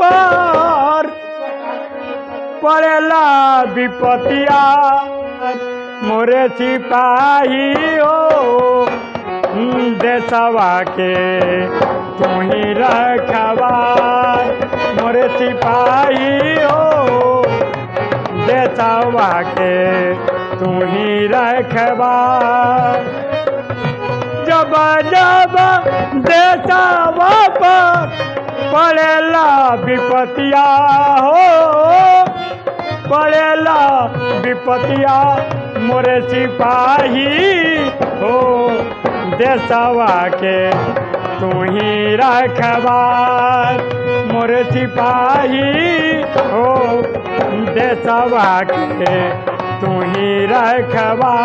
पर, पड़ेला विपतिया। मोरे सिपाही हो देशवा के तू ही रखवा। मोरे सिपाही हो, देशवा के तू ही रखवा। जब जब देशवा पर पड़ेला विपतिया हो। पड़ेला विपतिया, मोरे सिपाही हो। देशवा के तू ही रखवा मोरे सिपाही हो। देशवा के तू ही रखवा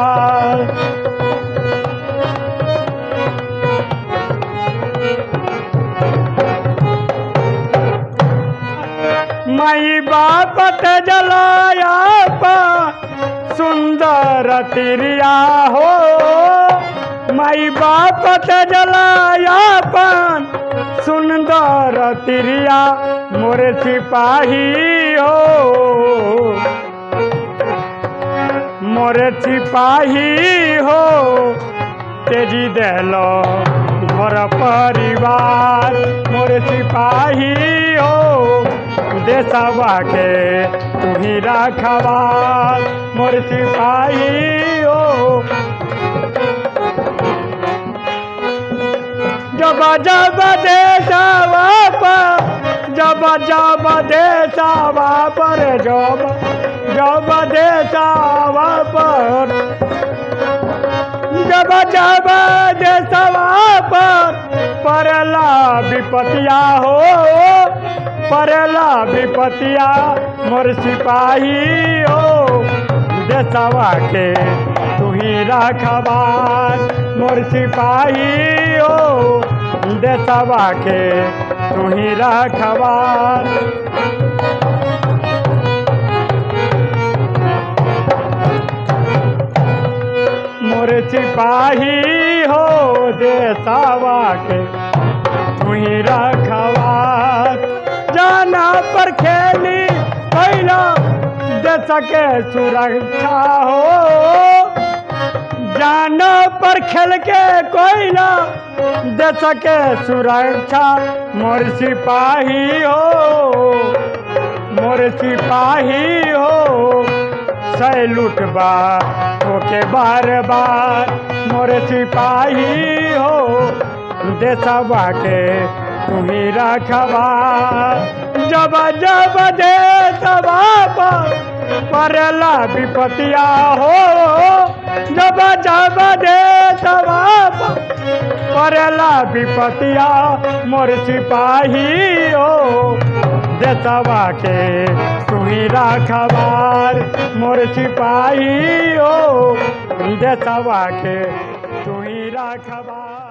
बापत जलाया पा, सुंदर तिरिया हो। मई बापत जलाया पान सुंदर तिरिया, मोरे सिपाही हो। मोरे सिपाही हो, तेज़ी देलो घर परिवार, मोरे सिपाही देशवा के तू ही रखवा, मोर सिपाही हो। जब जब देशवा पर, जब जब देशवा पर, जब जब देशवा पर। जब जब देशवा पर पड़ला विपतिया हो। पड़ला विपतिया मोर सिपाही हो। देशवा के तू ही रखबार मोर सिपाही हो। देशवा के तू ही रखबार मोर सिपाही हो, देशवा के तू देश के सुरक्षा हो। जाना पर खेल के कोयला देश के सुरक्षा। मोर सिपाही हो, मोर सिपाही हो। सैलूट बा ओके बार बार मोर सिपाही हो। देशवा के तू ही रखवा जब जब पर पड़ला विपतिया हो। जब जब देशवा पर पड़ला विपतिया मोर सिपाही हो। देशवा के तू ही रखबार मोर सिपाही हो। देशवा के तू ही रखबार